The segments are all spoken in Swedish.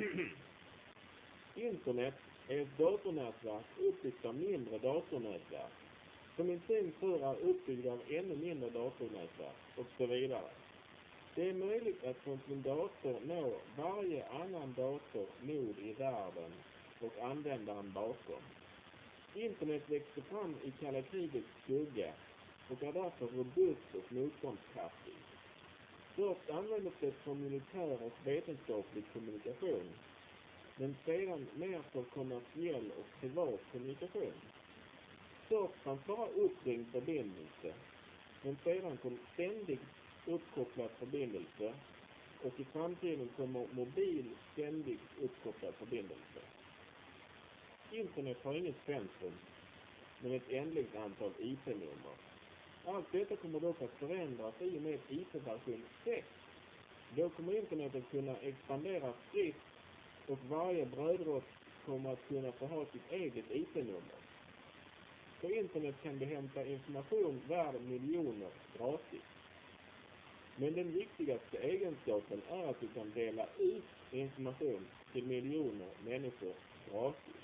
Internet är ett datornätverk uppbyggt av mindre datornätverk, som i sin tur är uppbyggda av ännu mindre datornätverk, och så vidare. Det är möjligt att från sin dator nå varje annan dator nod i världen och användaren bakom. Internet växte fram i kalla krigets skugga och är därför robust och motståndskraftigt. Först användes det för militär och vetenskaplig kommunikation, men sedan mer för kommersiell och privat kommunikation. Först fanns bara uppringd förbindelse, men sedan kom ständigt uppkopplad förbindelse och i framtiden kommer mobil ständigt uppkopplad förbindelse. Internet har inget centrum, men ett ändligt antal IP-nummer. Allt detta kommer dock att förändras i och med IT-version 6. Då kommer internet att kunna expandera fritt och varje brödrost kommer att kunna få ha sitt eget IT-nummer. På internet kan du hämta information värd miljoner gratis. Men den viktigaste egenskapen är att du kan dela ut information till miljoner människor gratis.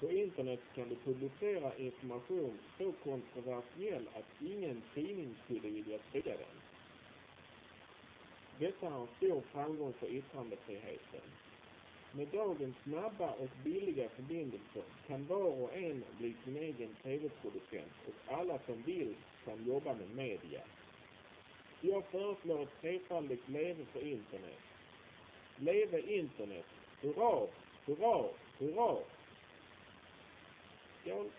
På internet kan du publicera information så kontroversiell att ingen tidning skulle vilja sprida den. Detta är en stor framgång för yttrandefriheten. Med dagens snabba och billiga förbindelser kan var och en bli sin egen TV-producent och alla som vill kan jobba med media. Jag föreslår ett trefaldigt leve för internet. Leve internet! Hurra! Hurra! Hurra! Yo.